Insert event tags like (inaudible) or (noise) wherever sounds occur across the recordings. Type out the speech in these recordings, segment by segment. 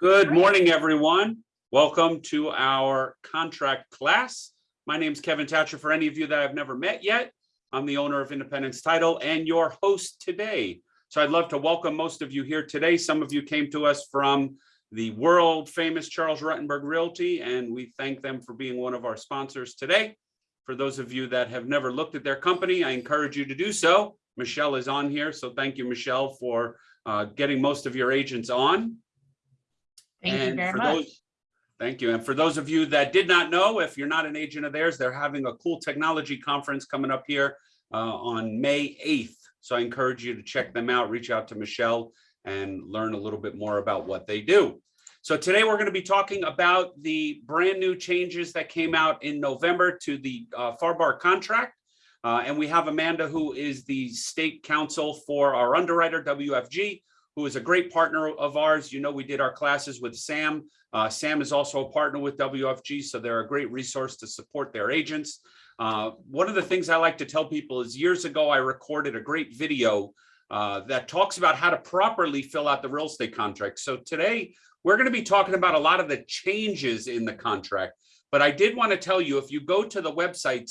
Good morning, everyone. Welcome to our contract class. My name is Kevin Thatcher. For any of you that I've never met yet, I'm the owner of Independence Title and your host today. So I'd love to welcome most of you here today. Some of you came to us from the world famous Charles Rutenberg Realty, and we thank them for being one of our sponsors today. For those of you that have never looked at their company, I encourage you to do so. Michelle is on here, so thank you, Michelle, for uh, getting most of your agents on. Thank you And very for much. those- Thank you. And for those of you that did not know, if you're not an agent of theirs, they're having a cool technology conference coming up here uh, on May 8th. So I encourage you to check them out, reach out to Michelle and learn a little bit more about what they do. So today we're going to be talking about the brand new changes that came out in November to the uh, FAR contract. Uh, and we have Amanda, who is the state counsel for our underwriter, WFG, who is a great partner of ours. You know, we did our classes with Sam. Uh, Sam is also a partner with WFG, so they're a great resource to support their agents. Uh, one of the things I like to tell people is years ago, I recorded a great video uh, that talks about how to properly fill out the real estate contract. So today, we're going to be talking about a lot of the changes in the contract. But I did want to tell you, if you go to the website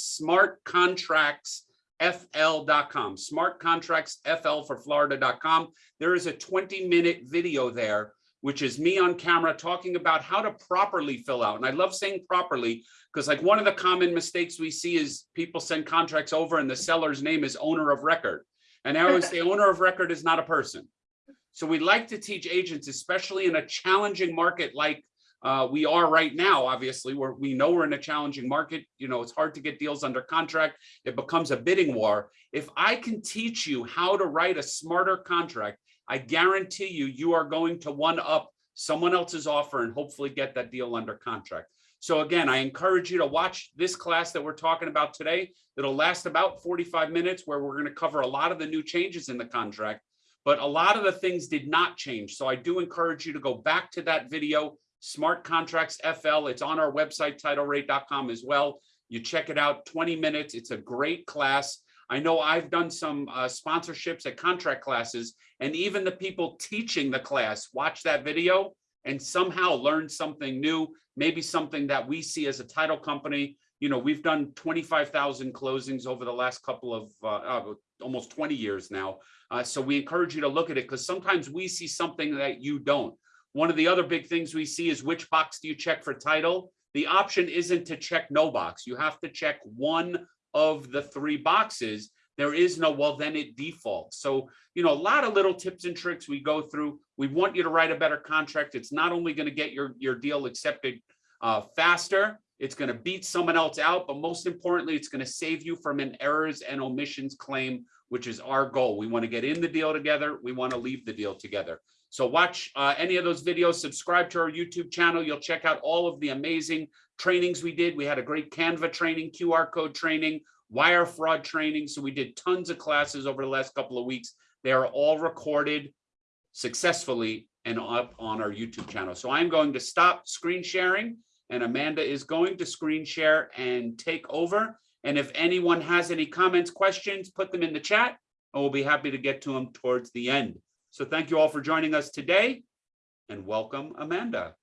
smartcontractsfl.com, smartcontractsfl for Florida.com, there is a 20 minute video there, which is me on camera talking about how to properly fill out. And I love saying properly because like one of the common mistakes we see is people send contracts over and the seller's name is owner of record. And I always (laughs) say owner of record is not a person. So we like to teach agents, especially in a challenging market like uh, we are right now, obviously, where we know we're in a challenging market. You know, it's hard to get deals under contract. It becomes a bidding war. If I can teach you how to write a smarter contract, I guarantee you, you are going to one up someone else's offer and hopefully get that deal under contract. So again, I encourage you to watch this class that we're talking about today. It'll last about 45 minutes where we're going to cover a lot of the new changes in the contract, but a lot of the things did not change. So I do encourage you to go back to that video, Smart Contracts FL. It's on our website, titlerate.com as well. You check it out, 20 minutes. It's a great class. I know I've done some uh, sponsorships at contract classes, and even the people teaching the class watch that video and somehow learn something new, maybe something that we see as a title company. You know, we've done 25,000 closings over the last couple of uh, uh, almost 20 years now. Uh, so we encourage you to look at it because sometimes we see something that you don't. One of the other big things we see is which box do you check for title? The option isn't to check no box. You have to check one of the three boxes. There is no, well, then it defaults. So, you know, a lot of little tips and tricks we go through. We want you to write a better contract. It's not only going to get your, your deal accepted uh, faster, it's going to beat someone else out, but most importantly, it's going to save you from an errors and omissions claim, which is our goal. We want to get in the deal together. We want to leave the deal together. So watch uh, any of those videos, subscribe to our YouTube channel. You'll check out all of the amazing trainings we did. We had a great Canva training, QR code training, wire fraud training. So we did tons of classes over the last couple of weeks. They are all recorded successfully and up on our YouTube channel. So I'm going to stop screen sharing and Amanda is going to screen share and take over. And if anyone has any comments, questions, put them in the chat and we'll be happy to get to them towards the end. So thank you all for joining us today and welcome Amanda.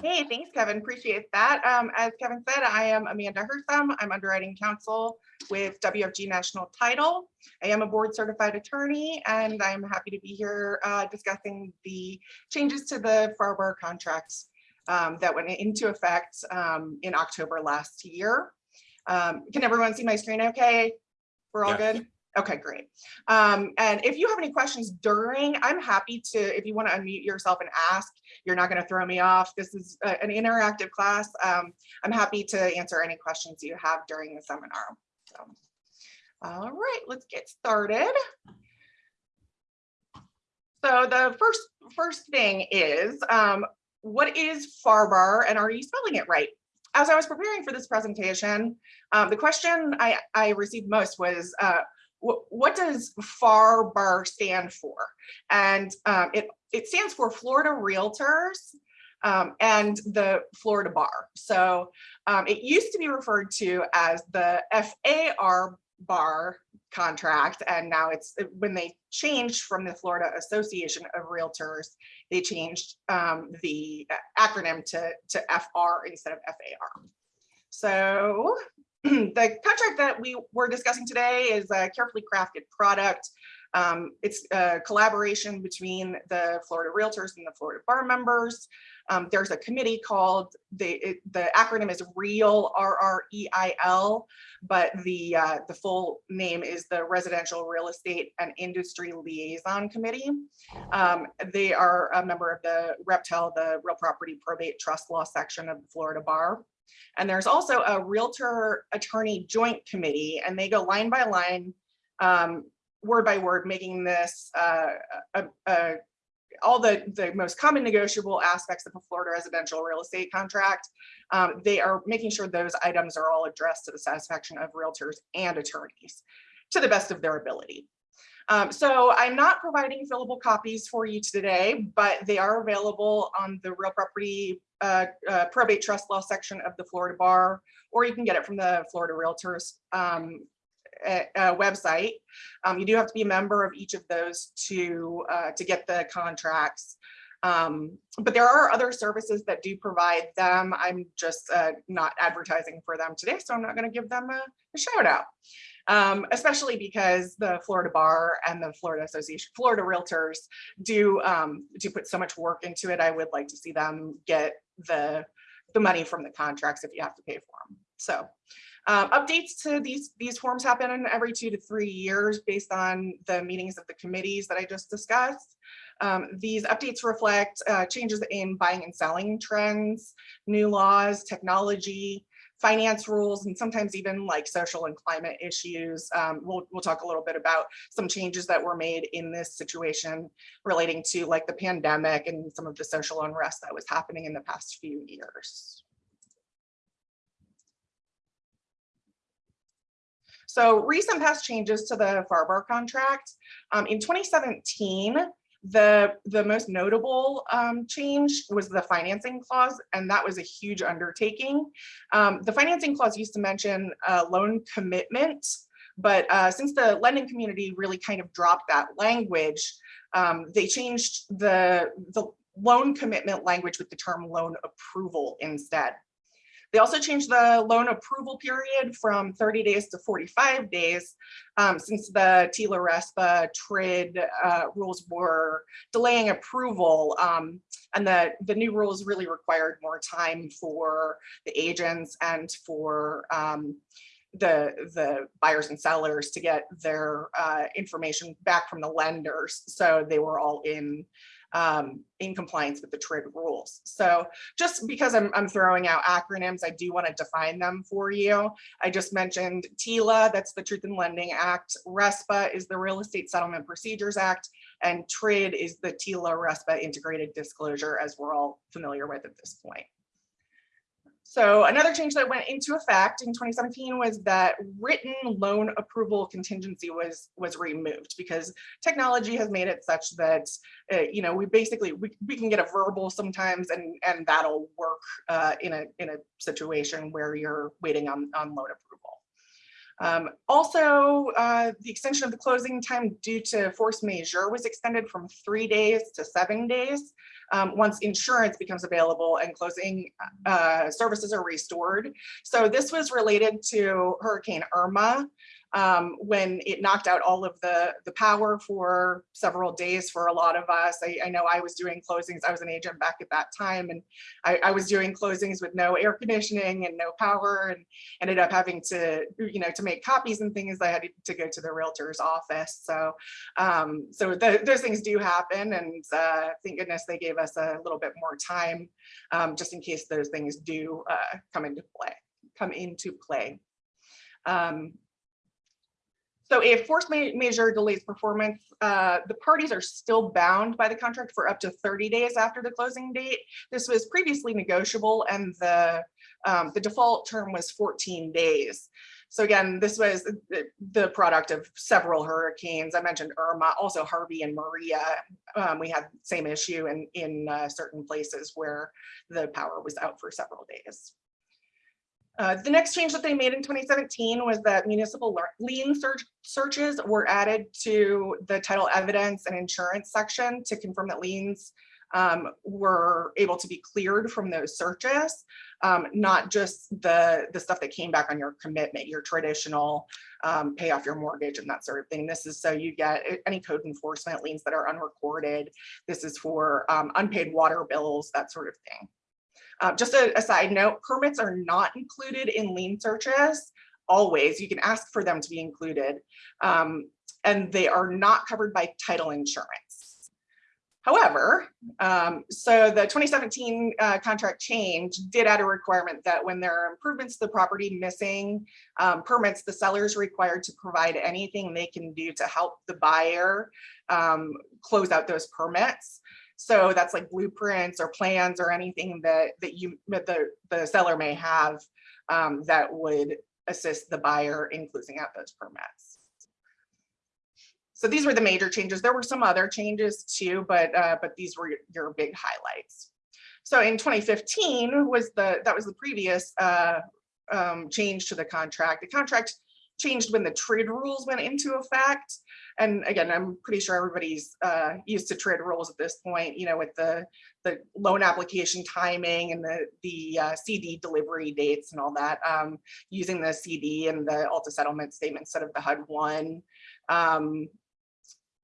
Hey, thanks, Kevin. Appreciate that. Um, as Kevin said, I am Amanda Hertham. I'm underwriting counsel with WFG National Title. I am a board certified attorney and I'm happy to be here uh, discussing the changes to the FARBAR contracts um, that went into effect um, in October last year. Um, can everyone see my screen okay? We're all Yes. good? Okay, great. Um, and if you have any questions during, I'm happy to, if you want to unmute yourself and ask, you're not going to throw me off. This is a- an interactive class. Um, I'm happy to answer any questions you have during the seminar. So, all right, let's get started. So the first first thing is, um, what is FARBAR and are you spelling it right? As I was preparing for this presentation, um, the question I, I received most was, uh, what, does FARBAR stand for? And um, it, it stands for Florida Realtors um, and the Florida Bar. So um, it used to be referred to as the FAR bar contract and now it's when they changed from the Florida Association of Realtors, they changed um, the acronym to, to FR instead of FAR. So (clears throat) the contract that we were discussing today is a carefully crafted product. Um, it's a collaboration between the Florida Realtors and the Florida Bar members. Um, there's a committee called, the, it- the acronym is REAL, R-R-E-I-L, but the, uh, the full name is the Residential Real Estate and Industry Liaison Committee. Um, they are a member of the REPTEL, the Real Property Probate Trust Law section of the Florida Bar. And there's also a Realtor Attorney Joint Committee, and they go line by line, um, word by word, making this uh, a, a, all the, the most common negotiable aspects of a Florida residential real estate contract. Um, they are making sure those items are all addressed to the satisfaction of realtors and attorneys to the best of their ability. Um, so I'm not providing fillable copies for you today, but they are available on the real property uh, uh, probate trust law section of the Florida Bar, or you can get it from the Florida Realtors um, website. Um, you do have to be a member of each of those to uh, to get the contracts. Um, but there are other services that do provide them. I'm just uh, not advertising for them today, so I'm not going to give them a, a shout out. Um, especially because the Florida Bar and the Florida Association, Florida Realtors do um, do put so much work into it. I would like to see them get the the money from the contracts if you have to pay for them. So um, updates to these, these forms happen every two to three years based on the meetings of the committees that I just discussed. Um, these updates reflect uh, changes in buying and selling trends, new laws, technology, finance rules, and sometimes even like social and climate issues. Um, we'll, we'll talk a little bit about some changes that were made in this situation relating to like the pandemic and some of the social unrest that was happening in the past few years. So recent past changes to the FARBAR contract. Um, in 2017, the, the most notable um, change was the financing clause, and that was a huge undertaking. Um, the financing clause used to mention uh, loan commitment, but uh, since the lending community really kind of dropped that language, um, they changed the, the loan commitment language with the term loan approval instead. They also changed the loan approval period from 30 days to 45 days um, since the TILA RESPA TRID uh, rules were delaying approval. Um, and the, the new rules really required more time for the agents and for um, the, the buyers and sellers to get their uh, information back from the lenders. So they were all in um, in compliance with the TRID rules. So just because I'm, I'm throwing out acronyms, I do want to define them for you. I just mentioned TILA, that's the Truth in Lending Act. RESPA is the Real Estate Settlement Procedures Act, and TRID is the TILA RESPA Integrated Disclosure, as we're all familiar with at this point. So another change that went into effect in 2017 was that written loan approval contingency was was removed because technology has made it such that uh, you know we basically we, we can get a verbal sometimes and and that'll work uh, in a in a situation where you're waiting on on loan approval. Um, also, uh, the extension of the closing time due to force majeure was extended from three days to seven days um, once insurance becomes available and closing uh, services are restored. So this was related to Hurricane Irma um, when it knocked out all of the, the power for several days for a lot of us. I, I know I was doing closings. I was an agent back at that time and I, I was doing closings with no air conditioning and no power and ended up having to, you know, to make copies and things, I had to go to the realtor's office. So, um, so the, those things do happen and uh, thank goodness they gave us a little bit more time um, just in case those things do uh, come into play, come into play. Um, so if force ma majeure delays performance, uh, the parties are still bound by the contract for up to 30 days after the closing date. This was previously negotiable and the, um, the default term was 14 days. So again, this was the, the product of several hurricanes. I mentioned Irma, also Harvey and Maria. Um, we had same issue in, in uh, certain places where the power was out for several days. Uh, the next change that they made in 2017 was that municipal lien search searches were added to the title evidence and insurance section to confirm that liens um, were able to be cleared from those searches, um, not just the, the stuff that came back on your commitment, your traditional um, pay off your mortgage and that sort of thing. This is so you get any code enforcement liens that are unrecorded. This is for um, unpaid water bills, that sort of thing. Uh, just a, a side note, permits are not included in lien searches. Always, you can ask for them to be included. um, and they are not covered by title insurance. However, um, so the 2017 uh, contract change did add a requirement that when there are improvements to the property missing um, permits, the seller is required to provide anything they can do to help the buyer um, close out those permits. So that's like blueprints or plans or anything that that you the the seller may have um, that would assist the buyer in closing out those permits. So these were the major changes. There were some other changes too, but uh, but these were your- your big highlights. So in 2015 was the that was the previous uh, um, change to the contract. The contract changed when the TRID rules went into effect. And again, I'm pretty sure everybody's uh, used to TRID rules at this point, you know, with the the loan application timing and the the uh, CD delivery dates and all that, um, using the CD and the ALTA settlement statement instead of the HUD one. Um,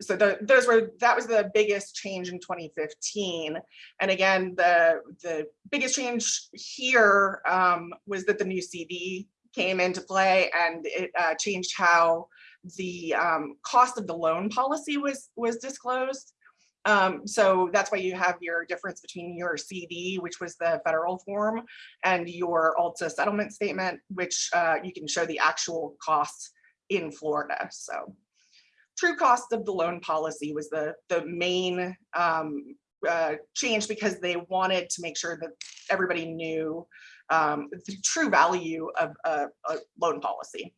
so the, those were, that was the biggest change in 2015. And again, the, the biggest change here um, was that the new CD came into play and it uh, changed how the um, cost of the loan policy was, was disclosed. Um, so that's why you have your difference between your CD, which was the federal form, and your ALTA settlement statement, which uh, you can show the actual costs in Florida. So true cost of the loan policy was the, the main um, uh, change because they wanted to make sure that everybody knew um, the true value of a, a loan policy.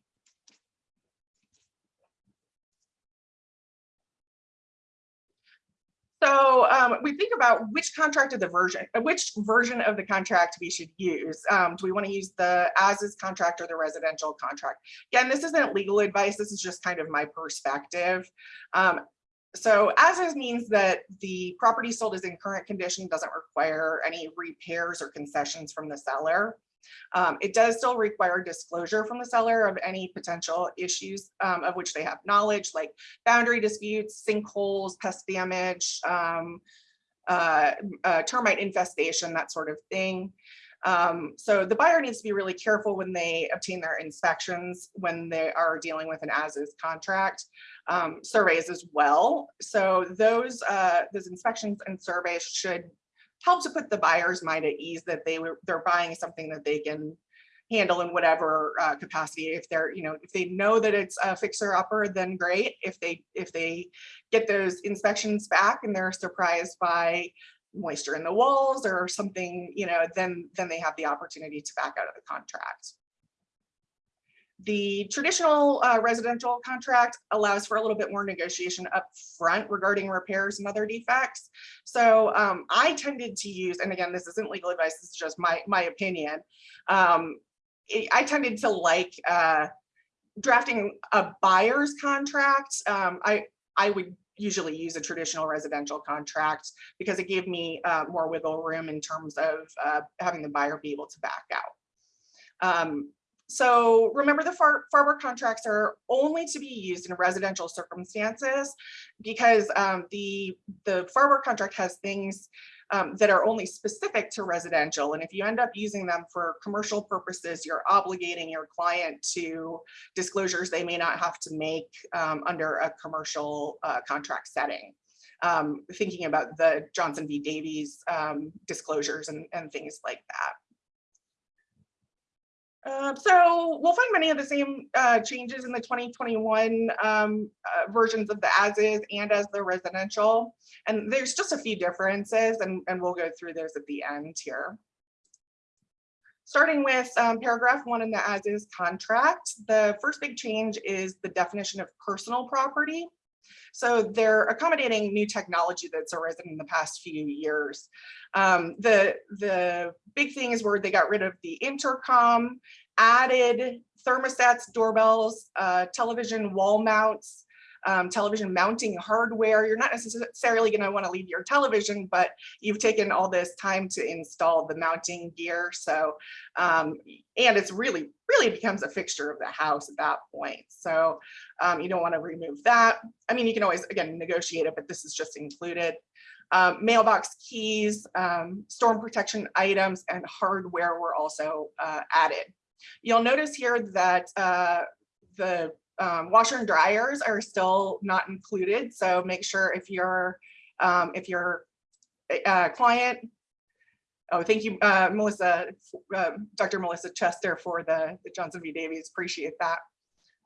So um, we think about which contract of the version, uh, which version of the contract we should use. Um, do we want to use the as is contract or the residential contract? Again, this isn't legal advice. This is just kind of my perspective. Um, so as is means that the property sold is in current condition, doesn't require any repairs or concessions from the seller. Um, it does still require disclosure from the seller of any potential issues um, of which they have knowledge, like boundary disputes, sinkholes, pest damage, um, uh, uh, termite infestation, that sort of thing. Um, so the buyer needs to be really careful when they obtain their inspections, when they are dealing with an as-is contract, um, surveys as well. So those, uh, those inspections and surveys should help to put the buyer's mind at ease that they were, they're buying something that they can handle in whatever uh, capacity. If they're, you know, if they know that it's a fixer upper, then great. If they, if they get those inspections back and they're surprised by moisture in the walls or something, you know, then, then they have the opportunity to back out of the contract. The traditional uh, residential contract allows for a little bit more negotiation up front regarding repairs and other defects. So um, I tended to use, and again, this isn't legal advice, this is just my, my opinion. Um, I tended to like uh, drafting a buyer's contract. Um, I, I would usually use a traditional residential contract because it gave me uh, more wiggle room in terms of uh, having the buyer be able to back out. Um, so remember the far, FARBAR contracts are only to be used in residential circumstances because um, the, the FARBAR contract has things um, that are only specific to residential. And if you end up using them for commercial purposes, you're obligating your client to disclosures they may not have to make um, under a commercial uh, contract setting. Um, thinking about the Johnson v. Davis um, disclosures and, and things like that. Uh, so we'll find many of the same uh, changes in the 2021 um, uh, versions of the as is and as the residential. And there's just a few differences and, and we'll go through those at the end here. Starting with um, paragraph one in the as is contract, the first big change is the definition of personal property. So they're accommodating new technology that's arisen in the past few years. Um, the, the big thing is where they got rid of the intercom added thermostats, doorbells, uh, television wall mounts, um, television mounting hardware. You're not necessarily going to want to leave your television, but you've taken all this time to install the mounting gear. So, um, and it's really, really becomes a fixture of the house at that point. So um, you don't want to remove that. I mean, you can always, again, negotiate it, but this is just included. Um, mailbox keys, um, storm protection items, and hardware were also uh, added. You'll notice here that uh, the um, washer and dryers are still not included. So make sure if you're um, if your uh, client, oh, thank you, uh, Melissa, uh, Dr. Melissa Chester for the, the Johnson v. Davis, appreciate that.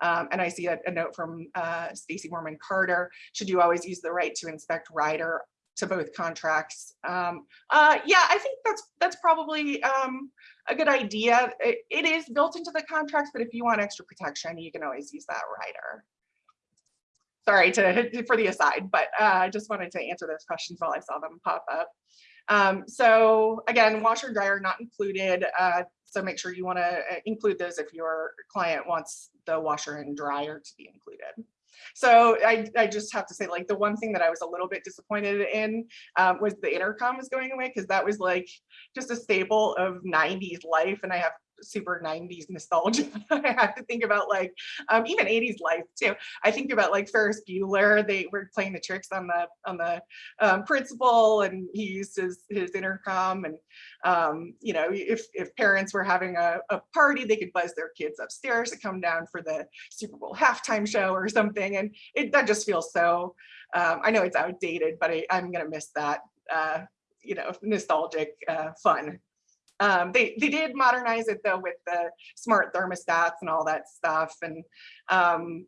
Um, and I see a, a note from uh, Stacy Mormon Carter. Should you always use the right to inspect rider to both contracts? Um, uh, yeah, I think that's that's probably um, a good idea. It, it is built into the contracts, but if you want extra protection, you can always use that rider. Sorry to (laughs) for the aside, but uh, I just wanted to answer those questions while I saw them pop up. Um, so again, washer and dryer not included. Uh, so make sure you want to include those if your client wants the washer and dryer to be included. So I, I just have to say like the one thing that I was a little bit disappointed in um, was the intercom was going away because that was like just a staple of 90s life and I have super 90s nostalgia. (laughs) I have to think about like um, even 80s life too. I think about like Ferris Bueller. They were playing the tricks on the on the um, principal, and he used his his intercom. And um, you know, if if parents were having a, a party, they could buzz their kids upstairs to come down for the Super Bowl halftime show or something. And it that just feels so. Um, I know it's outdated, but I, I'm gonna miss that. Uh, you know, nostalgic uh, fun. Um, they, they did modernize it though with the smart thermostats and all that stuff and um,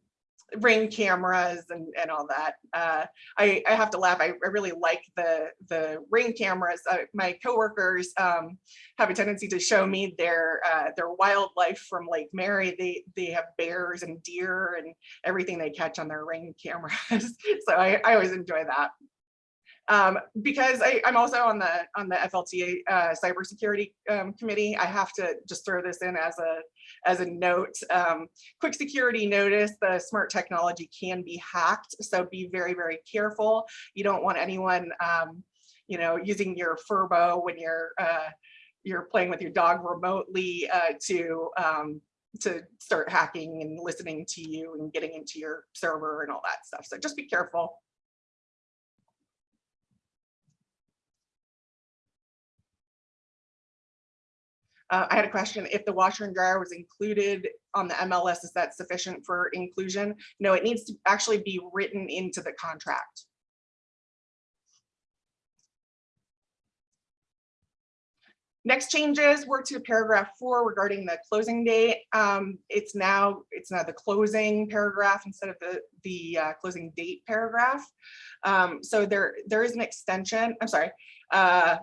ring cameras and, and all that. Uh, I, I have to laugh. I, I really like the, the ring cameras. Uh, my coworkers um, have a tendency to show me their uh, their wildlife from Lake Mary. They they have bears and deer and everything they catch on their ring cameras. (laughs) so I, I always enjoy that um, because I, am also on the on the FLTA uh, cybersecurity um, committee. I have to just throw this in as a as a note. Um, quick security notice: the smart technology can be hacked, so be very very careful. You don't want anyone, um, you know, using your Furbo when you're uh, you're playing with your dog remotely uh, to um, to start hacking and listening to you and getting into your server and all that stuff. So just be careful. Uh, I had a question, if the washer and dryer was included on the MLS, is that sufficient for inclusion? No, it needs to actually be written into the contract. Next changes were to paragraph four regarding the closing date. Um, it's now it's now the closing paragraph instead of the the uh, closing date paragraph. Um, so there there is an extension. I'm sorry. Uh,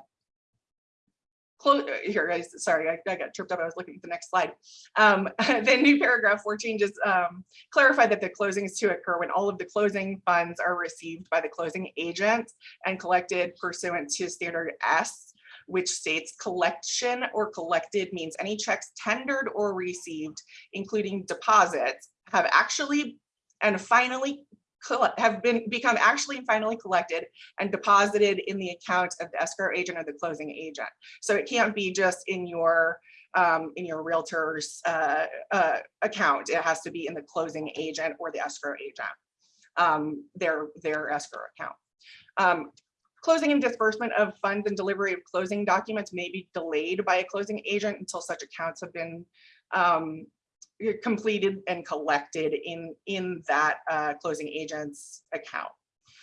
close uh, here guys sorry I, I, got tripped up i was looking at the next slide. Um, (laughs) the new paragraph four changes um, clarify that the closings to occur when all of the closing funds are received by the closing agent and collected pursuant to standard s which states collection or collected means any checks tendered or received including deposits have actually and finally have been become actually and finally collected and deposited in the account of the escrow agent or the closing agent. So it can't be just in your um, in your realtor's uh, uh, account. It has to be in the closing agent or the escrow agent, um, their their escrow account. Um, closing and disbursement of funds and delivery of closing documents may be delayed by a closing agent until such accounts have been um, completed and collected in in that uh, closing agent's account.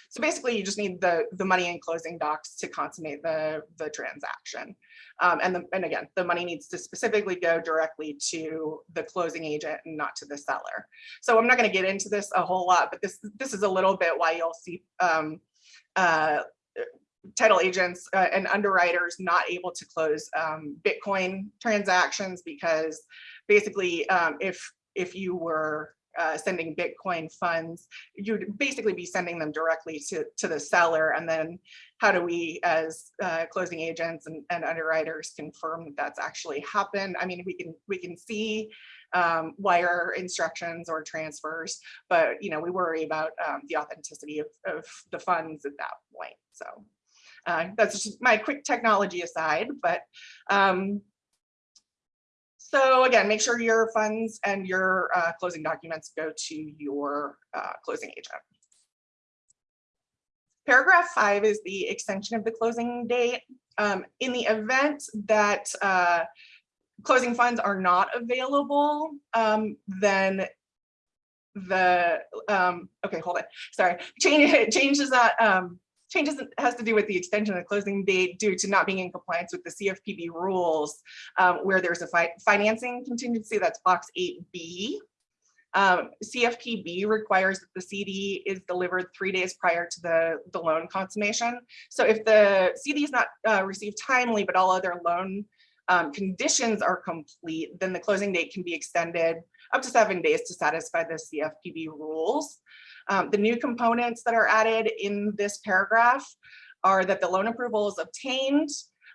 So basically, you just need the the money in closing docs to consummate the the transaction. Um, and the, and again, the money needs to specifically go directly to the closing agent and not to the seller. So I'm not going to get into this a whole lot, but this this is a little bit why you'll see um, uh, title agents uh, and underwriters not able to close um, Bitcoin transactions because basically um, if if you were uh, sending Bitcoin funds, you'd basically be sending them directly to, to the seller. And then how do we, as uh, closing agents and, and underwriters confirm that that's actually happened? I mean, we can, we can see um, wire instructions or transfers, but, you know, we worry about um, the authenticity of, of the funds at that point. So uh, that's just my quick technology aside, but um, so again, make sure your funds and your uh, closing documents go to your uh, closing agent. Paragraph five is the extension of the closing date. Um, in the event that uh, closing funds are not available, um, then the, um, okay, hold it, sorry, change, (laughs) changes that, changes has to do with the extension of the closing date due to not being in compliance with the CFPB rules, um, where there's a fi financing contingency, that's box 8B. Um, CFPB requires that the CD is delivered three days prior to the, the loan consummation. So if the CD is not uh, received timely, but all other loan um, conditions are complete, then the closing date can be extended up to seven days to satisfy the CFPB rules. Um, the new components that are added in this paragraph are that the loan approval is obtained,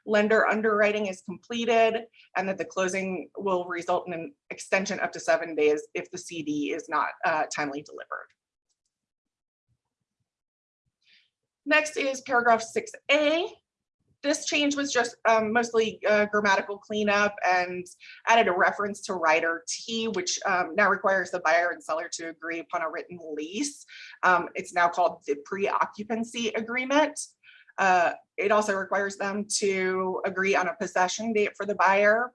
lender underwriting is completed, and that the closing will result in an extension up to seven days if the CD is not uh, timely delivered. Next is paragraph 6A. This change was just um, mostly uh, grammatical cleanup and added a reference to rider T, which um, now requires the buyer and seller to agree upon a written lease. Um, it's now called the pre-occupancy agreement. Uh, it also requires them to agree on a possession date for the buyer,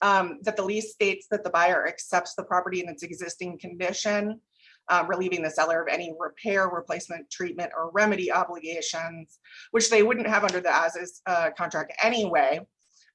um, that the lease states that the buyer accepts the property in its existing condition, uh, relieving the seller of any repair, replacement, treatment, or remedy obligations, which they wouldn't have under the as-is uh, contract anyway,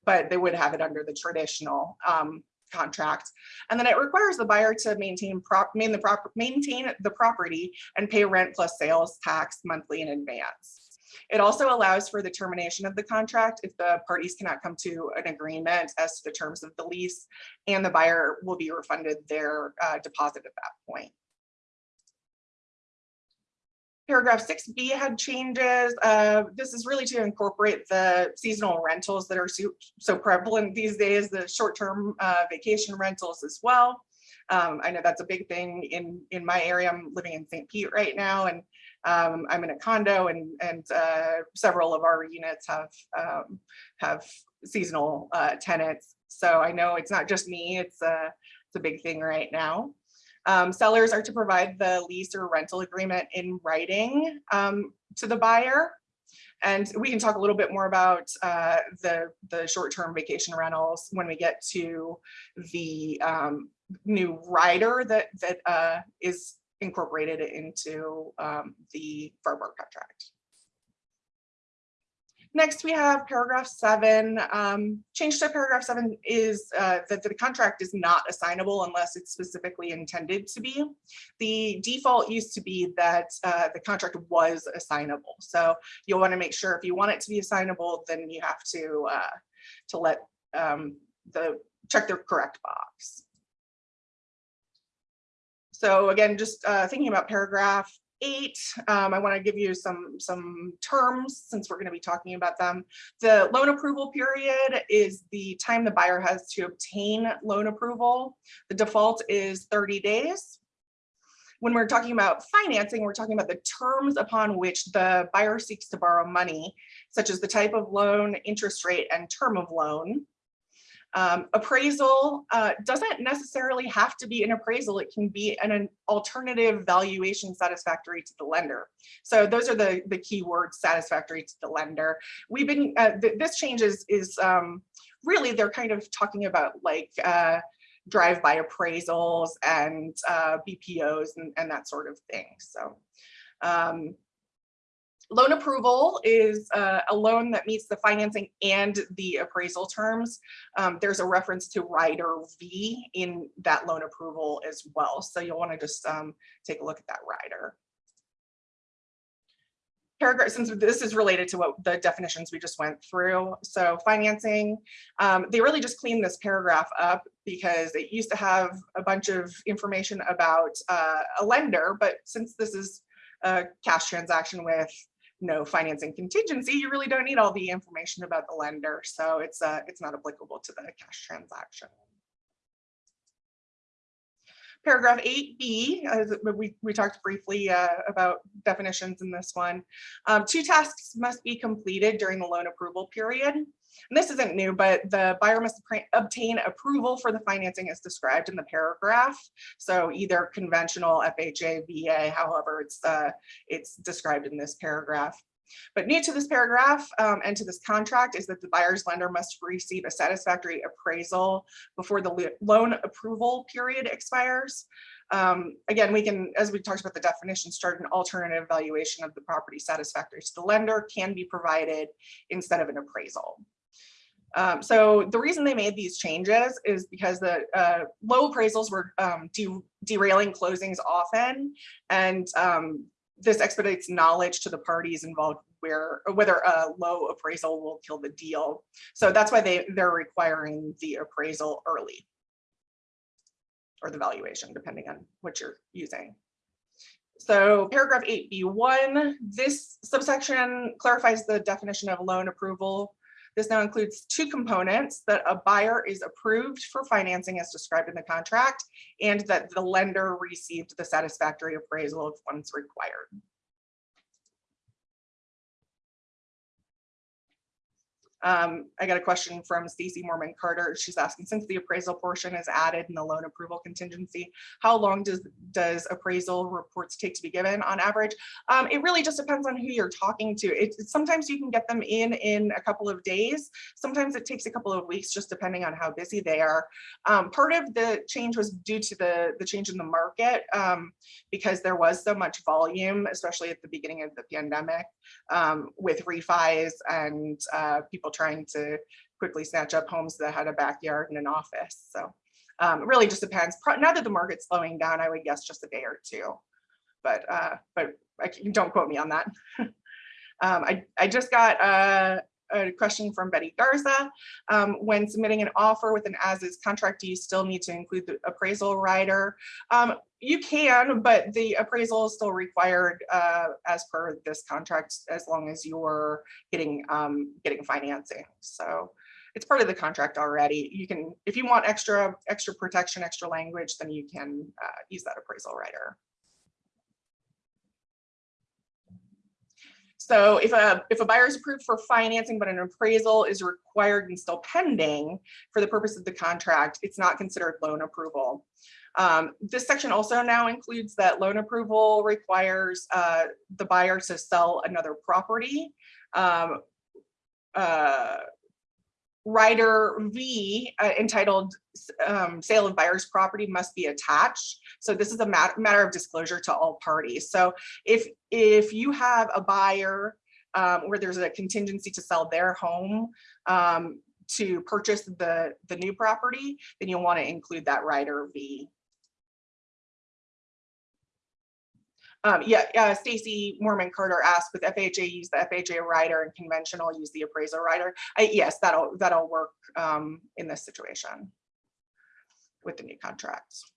but they would have it under the traditional um, contract. And then it requires the buyer to maintain prop, main the prop, maintain the property and pay rent plus sales tax monthly in advance. It also allows for the termination of the contract if the parties cannot come to an agreement as to the terms of the lease and the buyer will be refunded their uh, deposit at that point. Paragraph 6B had changes. Uh, this is really to incorporate the seasonal rentals that are so, so prevalent these days, the short-term uh, vacation rentals as well. Um, I know that's a big thing in, in my area. I'm living in St. Pete right now, and um, I'm in a condo, and, and uh, several of our units have, um, have seasonal uh, tenants. So I know it's not just me, it's a, it's a big thing right now. Um, sellers are to provide the lease or rental agreement in writing um, to the buyer. And we can talk a little bit more about uh, the, the short-term vacation rentals when we get to the um, new rider that, that uh, is incorporated into um, the FARBAR contract. Next, we have paragraph seven. Um, change to paragraph seven is uh, that the contract is not assignable unless it's specifically intended to be. The default used to be that uh, the contract was assignable. So you'll want to make sure if you want it to be assignable, then you have to uh, to let um, the check the correct box. So again, just uh, thinking about paragraph eight, um, I want to give you some, some terms since we're going to be talking about them. The loan approval period is the time the buyer has to obtain loan approval. The default is 30 days. When we're talking about financing, we're talking about the terms upon which the buyer seeks to borrow money, such as the type of loan, interest rate, and term of loan. Um, appraisal uh, doesn't necessarily have to be an appraisal. It can be an, an, alternative valuation satisfactory to the lender. So those are the, the key words satisfactory to the lender. We've been, uh, th this change is, is um, really, they're kind of talking about like uh, drive-by appraisals and uh, BPOs and, and that sort of thing. So um, Loan approval is uh, a loan that meets the financing and the appraisal terms. Um, there's a reference to rider V in that loan approval as well. So you'll want to just um, take a look at that rider. paragraph, since this is related to what the definitions we just went through. So financing, um, they really just cleaned this paragraph up because it used to have a bunch of information about uh, a lender, but since this is a cash transaction with no financing contingency, you really don't need all the information about the lender. So it's uh, it's not applicable to the cash transaction. Paragraph eight B, as we, we talked briefly uh, about definitions in this one. Um, two tasks must be completed during the loan approval period. And this isn't new, but the buyer must obtain approval for the financing as described in the paragraph. So either conventional FHA, VA, however it's uh, it's described in this paragraph. But new to this paragraph um, and to this contract is that the buyer's lender must receive a satisfactory appraisal before the loan approval period expires. Um, again, we can, as we talked about the definition, start an alternative valuation of the property satisfactory to the lender can be provided instead of an appraisal. Um, so the reason they made these changes is because the uh, low appraisals were um, de- derailing closings often. And um, this expedites knowledge to the parties involved where whether a low appraisal will kill the deal. So that's why they they're requiring the appraisal early. Or the valuation, depending on what you're using. So paragraph eight B one, this subsection clarifies the definition of loan approval. This now includes two components that a buyer is approved for financing as described in the contract and that the lender received the satisfactory appraisal of funds required. Um, I got a question from Stacy Mormon Carter. She's asking, since the appraisal portion is added in the loan approval contingency, how long does does appraisal reports take to be given on average? Um, it really just depends on who you're talking to. It, sometimes you can get them in in a couple of days. Sometimes it takes a couple of weeks, just depending on how busy they are. Um, part of the change was due to the the change in the market um, because there was so much volume, especially at the beginning of the pandemic um, with refis and uh, people trying to quickly snatch up homes that had a backyard and an office. So um, it really just depends. Pro- Now that the market's slowing down, I would guess just a day or two. But uh, but I don't quote me on that. (laughs) um, I, I just got a, a question from Betty Garza. Um, when submitting an offer with an as-is contract, do you still need to include the appraisal rider? You can, but the appraisal is still required uh, as per this contract, as long as you're getting um, getting financing. So it's part of the contract already. You can, if you want extra extra protection, extra language, then you can uh, use that appraisal rider. So if a, if a buyer is approved for financing, but an appraisal is required and still pending for the purpose of the contract, it's not considered loan approval. Um, this section also now includes that loan approval requires uh, the buyer to sell another property. Um, uh, Rider V uh, entitled um, sale of buyer's property must be attached. So this is a mat- matter of disclosure to all parties. So if if you have a buyer um, where there's a contingency to sell their home um, to purchase the the new property, then you'll want to include that rider V. Um, yeah, uh, Stacy Mormon Carter asked with FHA use the FHA rider and conventional use the appraisal rider. I, yes, that'll that'll work um, in this situation with the new contracts.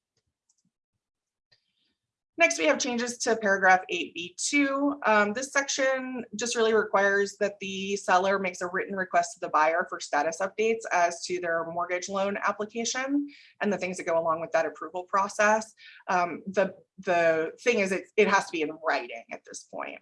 Next, we have changes to paragraph 8B2. Um, this section just really requires that the seller makes a written request to the buyer for status updates as to their mortgage loan application and the things that go along with that approval process. Um, the, the thing is, it, it has to be in writing at this point.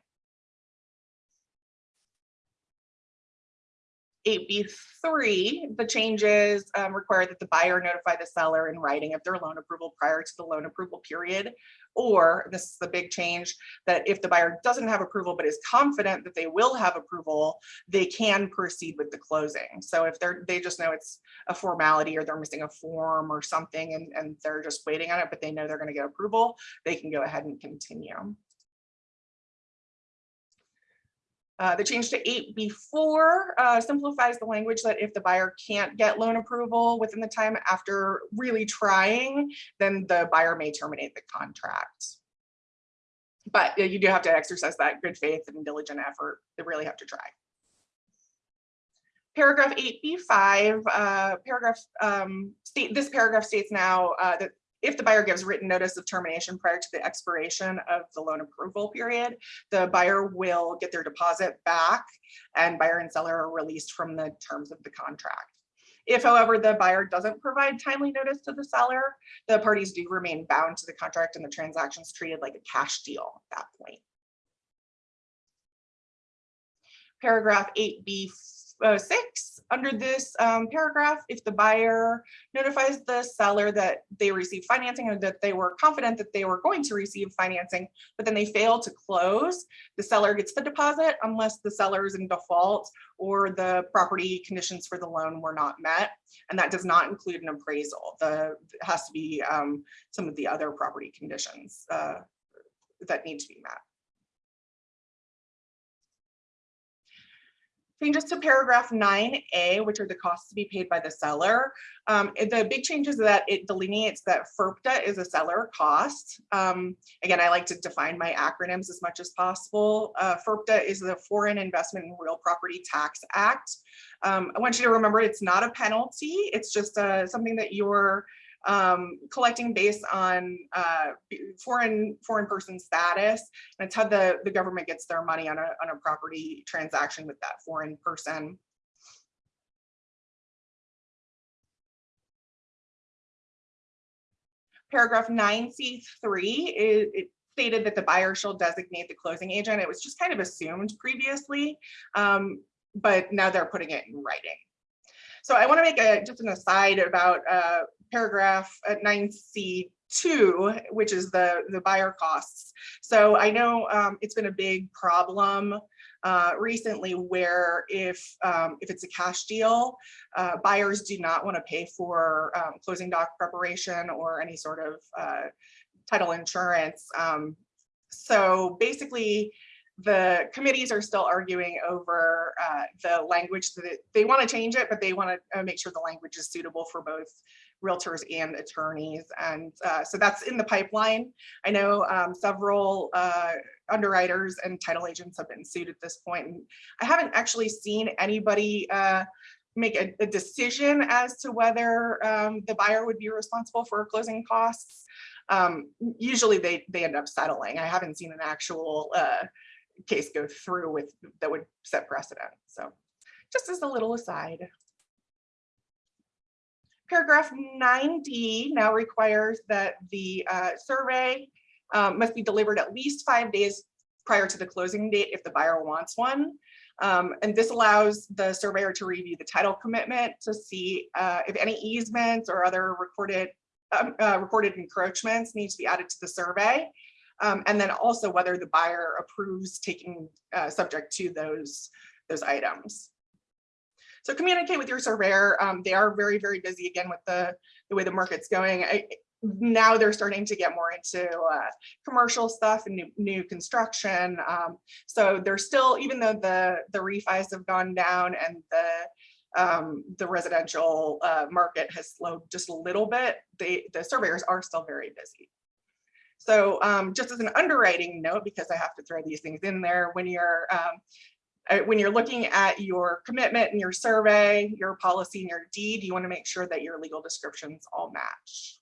8B3, the changes um, require that the buyer notify the seller in writing of their loan approval prior to the loan approval period. Or this is the big change that if the buyer doesn't have approval but is confident that they will have approval, they can proceed with the closing. So if they're they just know it's a formality or they're missing a form or something and, and they're just waiting on it, but they know they're going to get approval, they can go ahead and continue. Uh, the change to eight B four uh, simplifies the language that if the buyer can't get loan approval within the time after really trying, then the buyer may terminate the contract. But you do have to exercise that good faith and diligent effort. They really have to try. Paragraph eight B five, uh, paragraph, um, state, this paragraph states now, uh, that if the buyer gives written notice of termination prior to the expiration of the loan approval period, the buyer will get their deposit back and buyer and seller are released from the terms of the contract. If however, the buyer doesn't provide timely notice to the seller, the parties do remain bound to the contract and the transactions treated like a cash deal at that point. Paragraph eight B uh, six, under this um, paragraph, if the buyer notifies the seller that they received financing or that they were confident that they were going to receive financing, but then they fail to close, the seller gets the deposit unless the seller is in default or the property conditions for the loan were not met. And that does not include an appraisal. The, has to be um, some of the other property conditions uh, that need to be met. Changes to paragraph nine A, which are the costs to be paid by the seller. Um, the big change is that it delineates that FIRPTA is a seller cost. Um, again, I like to define my acronyms as much as possible. Uh, FIRPTA is the Foreign Investment in Real Property Tax Act. Um, I want you to remember it's not a penalty. It's just uh, something that you're um, collecting based on uh, foreign foreign person status. And it's how the, the government gets their money on a, on a property transaction with that foreign person. Paragraph nine C three is it stated that the buyer shall designate the closing agent. It was just kind of assumed previously, um, but now they're putting it in writing. So I want to make a just an aside about uh, paragraph at nine C two, which is the the buyer costs. So I know um, it's been a big problem uh, recently where if um, if it's a cash deal, uh, buyers do not want to pay for um, closing doc preparation or any sort of uh, title insurance. Um, so basically, the committees are still arguing over uh, the language that they want to change it, but they want to uh, make sure the language is suitable for both realtors and attorneys. And uh, so that's in the pipeline. I know um, several uh, underwriters and title agents have been sued at this point. And I haven't actually seen anybody uh, make a, a, decision as to whether um, the buyer would be responsible for closing costs. Um, usually they, they end up settling. I haven't seen an actual uh, case go through with that would set precedent. So just as a little aside. Paragraph 9D now requires that the uh, survey um, must be delivered at least five days prior to the closing date if the buyer wants one. Um, and this allows the surveyor to review the title commitment to see uh, if any easements or other recorded um, uh, recorded encroachments need to be added to the survey. Um, and then also whether the buyer approves taking uh, subject to those, those items. So communicate with your surveyor. Um, they are very, very busy again with the, the way the market's going. I, now they're starting to get more into uh, commercial stuff and new, new construction. Um, so they're still, even though the, the refis have gone down and the, um, the residential uh, market has slowed just a little bit, they, the surveyors are still very busy. So um, just as an underwriting note, because I have to throw these things in there, when you're um, Uh, when you're looking at your commitment and your survey, your policy and your deed, you want to make sure that your legal descriptions all match.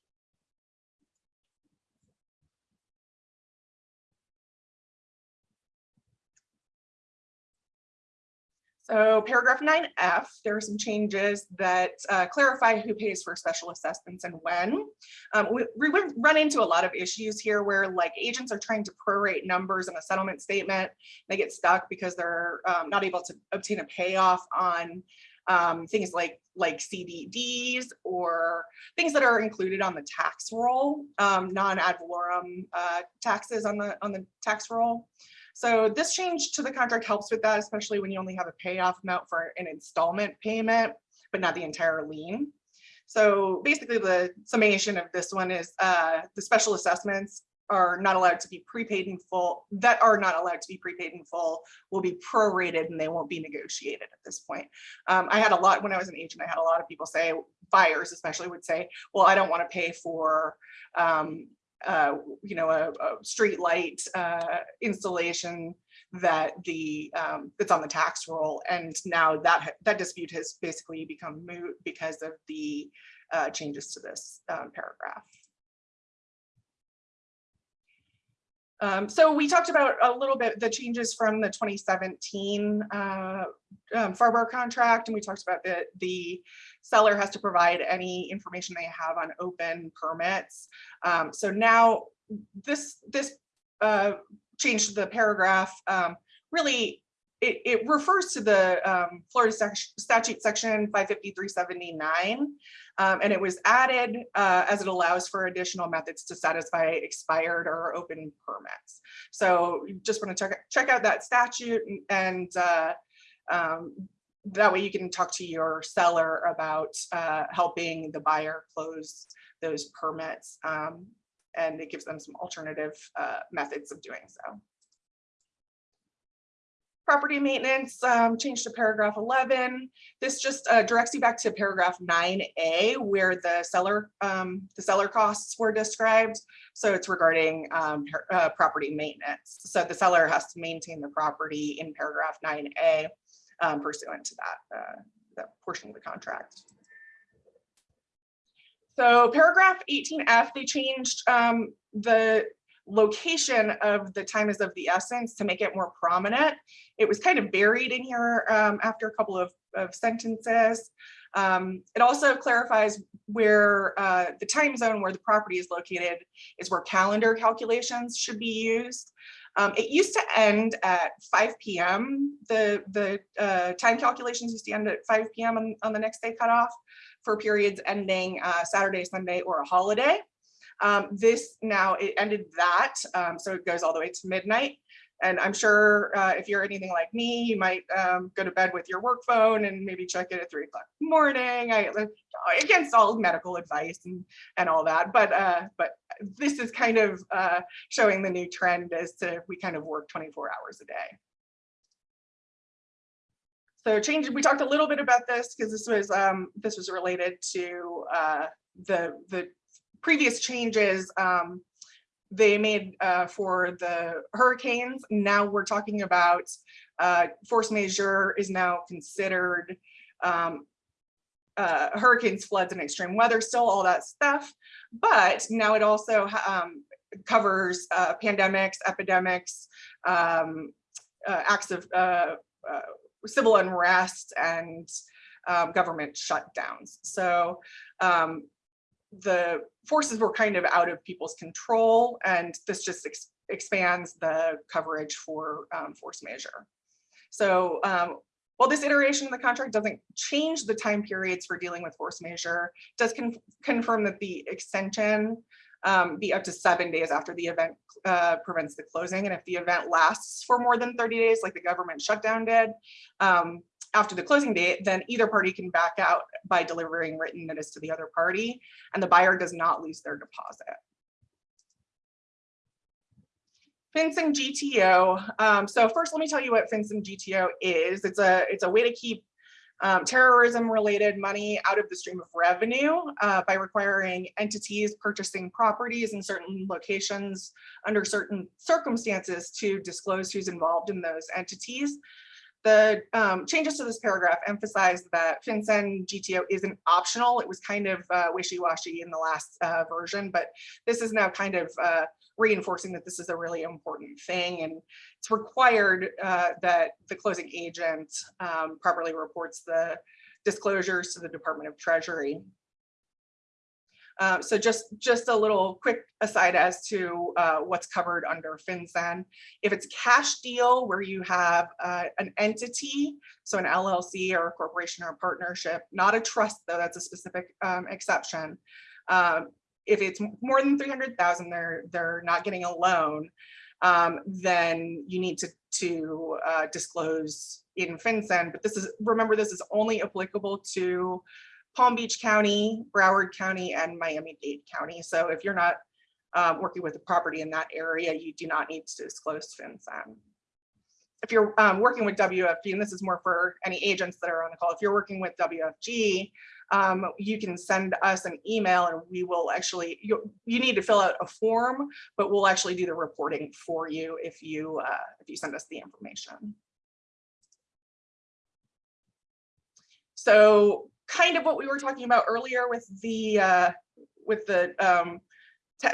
So paragraph 9F, there are some changes that uh, clarify who pays for special assessments and when. Um, we, we run into a lot of issues here where like agents are trying to prorate numbers in a settlement statement. They get stuck because they're um, not able to obtain a payoff on um, things like like CDDs or things that are included on the tax roll, um, non-ad valorem uh, taxes on the on the tax roll. So this change to the contract helps with that, especially when you only have a payoff amount for an installment payment, but not the entire lien. So basically the summation of this one is uh, the special assessments are not allowed to be prepaid in full, that are not allowed to be prepaid in full will be prorated and they won't be negotiated at this point. Um, I had a lot, when I was an agent, I had a lot of people say, buyers especially would say, well, I don't want to pay for um, uh, you know, a, a street light uh, installation that the, um, that's on the tax roll. And now that, that dispute has basically become moot because of the uh, changes to this um, paragraph. Um, so we talked about a little bit the changes from the 2017 uh, um, FARBAR contract, and we talked about the the seller has to provide any information they have on open permits. Um, so now this this uh, change to the paragraph um, really it, it refers to the um, Florida statute section 55379. Um, and it was added uh, as it allows for additional methods to satisfy expired or open permits. So you just want to check, check out that statute and, and uh, um, that way you can talk to your seller about uh, helping the buyer close those permits. Um, and it gives them some alternative uh, methods of doing so. Property maintenance, um, changed to paragraph 11. This just uh, directs you back to paragraph 9A where the seller, um, the seller costs were described. So it's regarding um, uh, property maintenance. So the seller has to maintain the property in paragraph 9A um, pursuant to that, uh, that portion of the contract. So paragraph 18F, they changed um, the location of the time is of the essence to make it more prominent. It was kind of buried in here um, after a couple of, of sentences. Um, it also clarifies where uh, the time zone where the property is located is where calendar calculations should be used. Um, it used to end at 5 p.m. The, the uh, time calculations used to end at 5 p.m. on, on the next day cutoff for periods ending uh, Saturday, Sunday, or a holiday. Um, this now, it ended that, um, so it goes all the way to midnight. And I'm sure uh, if you're anything like me, you might um, go to bed with your work phone and maybe check it at three o'clock morning. I, uh, against all medical advice and, and all that, but uh, but this is kind of uh, showing the new trend as to we kind of work 24 hours a day. So change, we talked a little bit about this because this was um, this was related to uh, the the previous changes um, they made uh, for the hurricanes. Now we're talking about uh, force majeure is now considered um, uh, hurricanes, floods, and extreme weather, still all that stuff. But now it also um, covers uh, pandemics, epidemics, um, uh, acts of uh, civil unrest, and um, government shutdowns. So um, the forces were kind of out of people's control, and this just ex expands the coverage for um, force majeure. So um, while this iteration of the contract doesn't change the time periods for dealing with force it does con confirm that the extension um, be up to seven days after the event uh, prevents the closing. And if the event lasts for more than 30 days, like the government shutdown did, um, after the closing date, then either party can back out by delivering written notice to the other party, and the buyer does not lose their deposit. FinCEN GTO. Um, so first, let me tell you what FinCEN GTO is. It's a it's a way to keep um, terrorism-related money out of the stream of revenue uh, by requiring entities purchasing properties in certain locations under certain circumstances to disclose who's involved in those entities. The um, changes to this paragraph emphasize that FinCEN GTO isn't optional. It was kind of uh, wishy-washy in the last uh, version, but this is now kind of uh, reinforcing that this is a really important thing. And it's required uh, that the closing agent um, properly reports the disclosures to the Department of Treasury. Uh, so just, just a little quick aside as to uh, what's covered under FinCEN. If it's cash deal where you have uh, an entity, so an LLC or a corporation or a partnership, not a trust though, that's a specific um, exception. Um, if it's more than 300,000, they're, they're not getting a loan, um, then you need to, to uh, disclose in FinCEN, but this is, remember, this is only applicable to Palm Beach County, Broward County, and Miami-Dade County. So if you're not um, working with a property in that area, you do not need to disclose FinCEN. If you're um, working with WFG, and this is more for any agents that are on the call, if you're working with WFG, um, you can send us an email and we will actually, you, you need to fill out a form, but we'll actually do the reporting for you if you, uh, if you send us the information. So kind of what we were talking about earlier with the, uh, with the, um,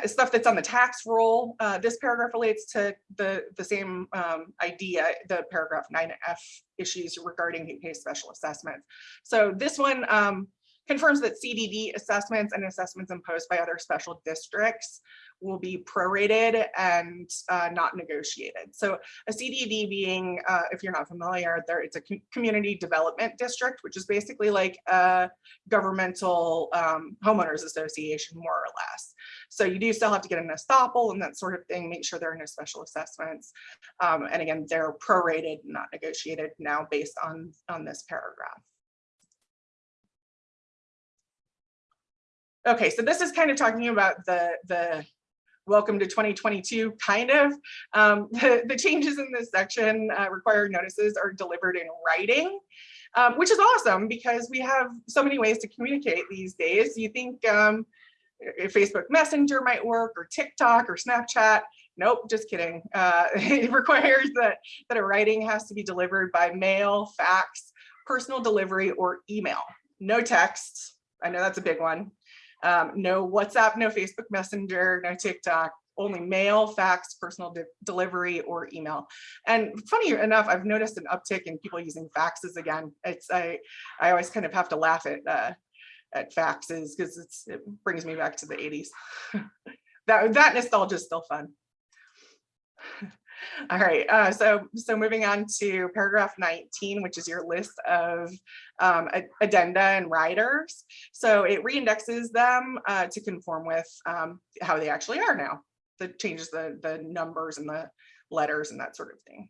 stuff that's on the tax roll. Uh, this paragraph relates to the, the same, um, idea, the paragraph nine F issues regarding pays special assessments. So this one, um, confirms that CDD assessments and assessments imposed by other special districts will be prorated and, uh, not negotiated. So a CDD being, uh, if you're not familiar, there, it's a community development district, which is basically like a governmental, um, homeowners association, more or less. So you do still have to get an estoppel and that sort of thing, make sure there are no special assessments. Um, and again, they're prorated, not negotiated now based on, on this paragraph. Okay, so this is kind of talking about the, the welcome to 2022 kind of. Um, the, (laughs) the changes in this section uh, requiring notices are delivered in writing, um, which is awesome because we have so many ways to communicate these days. You think um, Facebook Messenger might work or TikTok or Snapchat. Nope, just kidding. Uh, (laughs) it requires that, that a writing has to be delivered by mail, fax, personal delivery, or email. No text. I know that's a big one. Um, no WhatsApp, no Facebook Messenger, no TikTok, only mail, fax, personal de- delivery, or email. And funny enough, I've noticed an uptick in people using faxes again. It's I I always kind of have to laugh at uh, at faxes because it brings me back to the 80s. (laughs) that that nostalgia is still fun. All right, uh, so so moving on to paragraph 19, which is your list of um, addenda and riders. So it reindexes them uh, to conform with um, how they actually are now. That changes the the numbers and the letters and that sort of thing.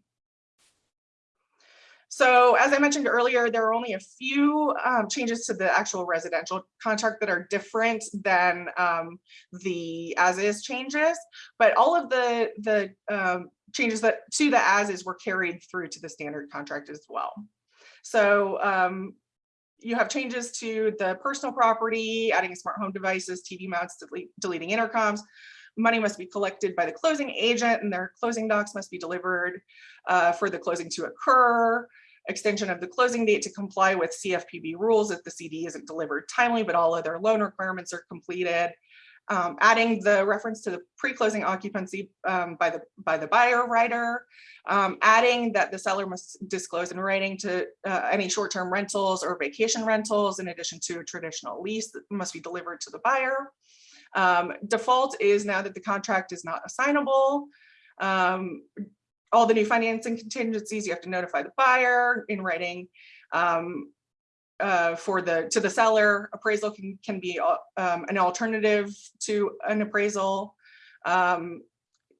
So as I mentioned earlier, there are only a few um, changes to the actual residential contract that are different than um, the as-is changes, but all of the the um, changes that to the as-is were carried through to the standard contract as well. So um, you have changes to the personal property, adding smart home devices, TV mounts, delete, deleting intercoms. Money must be collected by the closing agent and their closing docs must be delivered uh, for the closing to occur. Extension of the closing date to comply with CFPB rules if the CD isn't delivered timely, but all other loan requirements are completed. Um, adding the reference to the pre-closing occupancy um, by the by the buyer writer, um, adding that the seller must disclose in writing to uh, any short-term rentals or vacation rentals in addition to a traditional lease that must be delivered to the buyer. Um, default is now that the contract is not assignable. Um, all the new financing contingencies, you have to notify the buyer in writing. Um, uh, for the to the seller, appraisal can can be uh, um, an alternative to an appraisal. Um,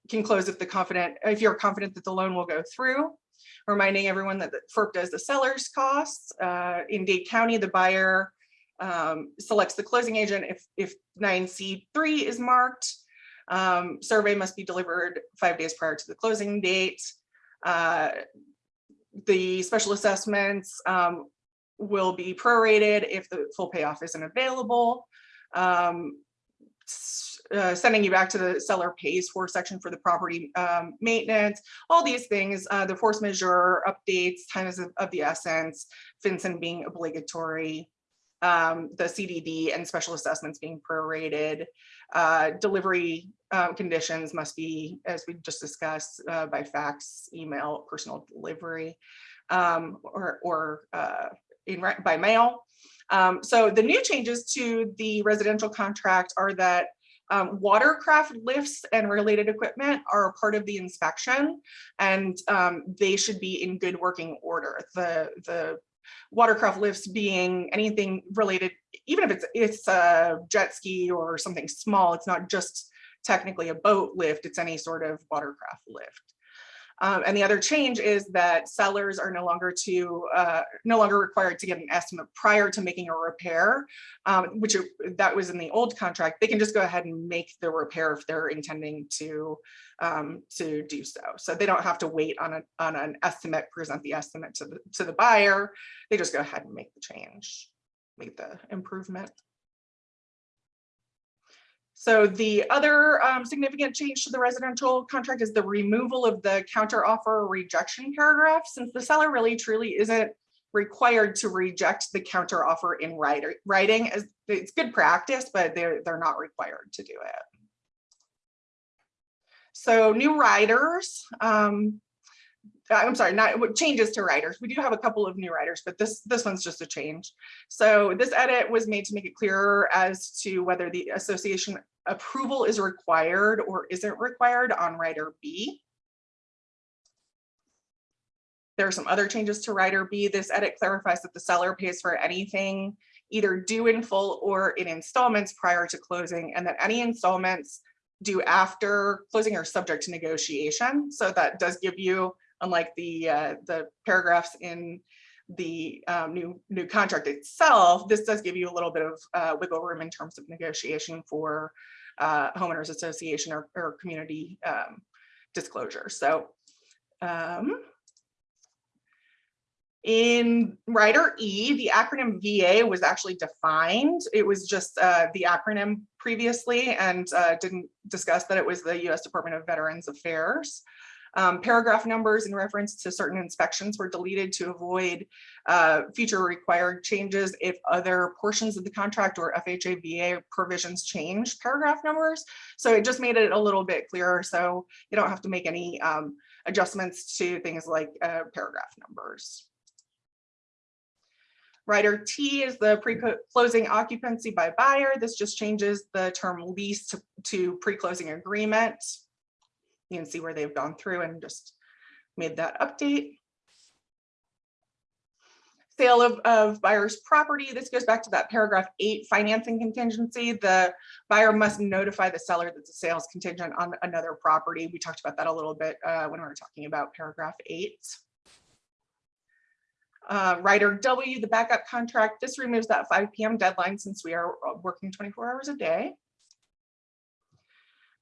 can close if the confident if you're confident that the loan will go through. Reminding everyone that FERC does the seller's costs. Uh, in Dade County, the buyer um, selects the closing agent if if 9C3 is marked. Um, survey must be delivered five days prior to the closing date. Uh, the special assessments um, will be prorated if the full payoff isn't available. Um, uh, sending you back to the seller pays for section for the property um, maintenance, all these things, uh, the force majeure updates, time is of of the essence, FinCEN being obligatory, um, the CDD and special assessments being prorated, uh, delivery um, conditions must be, as we just discussed, uh, by fax, email, personal delivery, um, or, or uh, in, by mail. Um, so the new changes to the residential contract are that um, watercraft lifts and related equipment are part of the inspection and um, they should be in good working order. The, the watercraft lifts being anything related, even if it's, it's a jet ski or something small, it's not just technically a boat lift, it's any sort of watercraft lift. Um, and the other change is that sellers are no longer to uh, no longer required to get an estimate prior to making a repair, um, which that was in the old contract. They can just go ahead and make the repair if they're intending to um, to do so. So they don't have to wait on a on an estimate, present the estimate to the to the buyer. They just go ahead and make the change. make the improvement. So the other um, significant change to the residential contract is the removal of the counter offer rejection paragraph, since the seller really truly isn't required to reject the counter offer in writing as it's good practice, but they're, they're not required to do it. So new riders, um, I'm sorry, not changes to riders. We do have a couple of new riders, but this this one's just a change. So this edit was made to make it clearer as to whether the association approval is required or isn't required on rider B. There are some other changes to rider B. This edit clarifies that the seller pays for anything either due in full or in installments prior to closing, and that any installments due after closing are subject to negotiation. So that does give you unlike the uh, the paragraphs in the um, new new contract itself, this does give you a little bit of uh, wiggle room in terms of negotiation for uh, homeowners association or, or community um, disclosure. So um, in rider E, the acronym VA was actually defined. It was just uh, the acronym previously and uh, didn't discuss that it was the U.S. Department of Veterans Affairs. Um, paragraph numbers in reference to certain inspections were deleted to avoid uh, future required changes if other portions of the contract or FHA VA provisions change paragraph numbers. So it just made it a little bit clearer. So you don't have to make any um, adjustments to things like uh, paragraph numbers. Rider T is the pre-closing occupancy by buyer. This just changes the term lease to, to pre-closing agreement. You can see where they've gone through and just made that update. Sale of, of buyer's property. This goes back to that paragraph eight financing contingency. The buyer must notify the seller that the sale is contingent on another property. We talked about that a little bit uh, when we were talking about paragraph eight. Uh, rider W, the backup contract, this removes that 5 p.m. deadline since we are working 24 hours a day.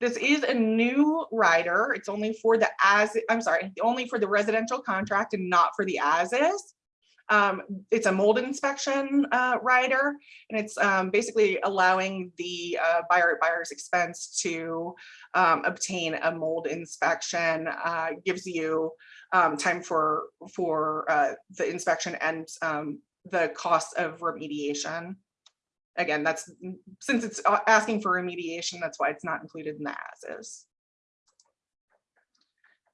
This is a new rider. It's only for the as, I'm sorry, only for the residential contract and not for the as is. Um, it's a mold inspection uh, rider, and it's um, basically allowing the uh, buyer at buyer's expense to um, obtain a mold inspection. Uh, gives you um, time for for uh, the inspection and um, the cost of remediation. Again, that's since it's uh, asking for remediation, that's why it's not included in the as is.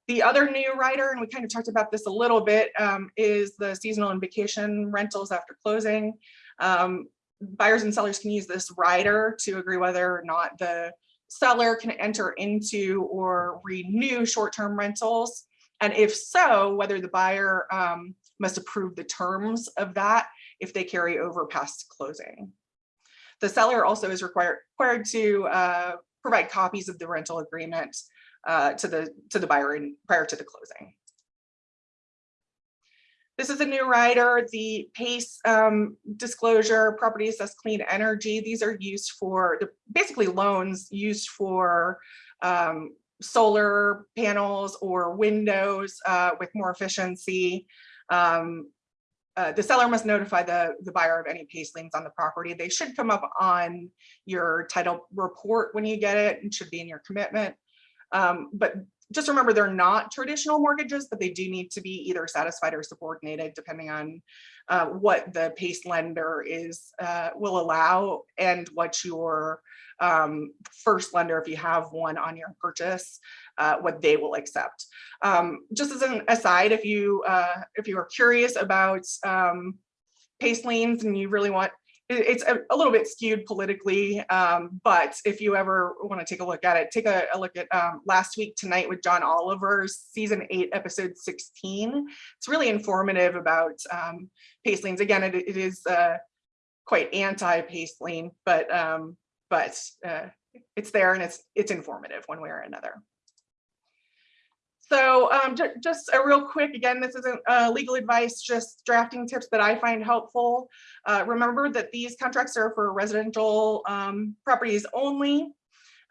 The other new rider, and we kind of talked about this a little bit, um, is the seasonal and vacation rentals after closing. Um, buyers and sellers can use this rider to agree whether or not the seller can enter into or renew short-term rentals. And if so, whether the buyer um, must approve the terms of that if they carry over past closing. The seller also is required, required to uh, provide copies of the rental agreement uh, to the to the buyer in, prior to the closing. This is a new rider, the PACE um, disclosure, property assessed clean energy. These are used for the basically loans used for um, solar panels or windows uh, with more efficiency. Um, uh, the seller must notify the, the buyer of any PACE liens on the property. They should come up on your title report when you get it and should be in your commitment. Um, but just remember they're not traditional mortgages, but they do need to be either satisfied or subordinated depending on uh, what the PACE lender is uh, will allow and what your um, first lender, if you have one on your purchase, uh, what they will accept. Um, just as an aside, if you uh, if you are curious about um, PACE liens and you really want it's a, a, little bit skewed politically, um, but if you ever want to take a look at it, take a, a look at um, last week tonight with John Oliver's season eight, episode 16. It's really informative about um, PACE liens. Again, it, it is uh, quite anti-PACE lien, but um, but uh, it's there and it's it's informative one way or another. So um, just a real quick, again, this isn't uh, legal advice, just drafting tips that I find helpful. Uh, remember that these contracts are for residential um, properties only.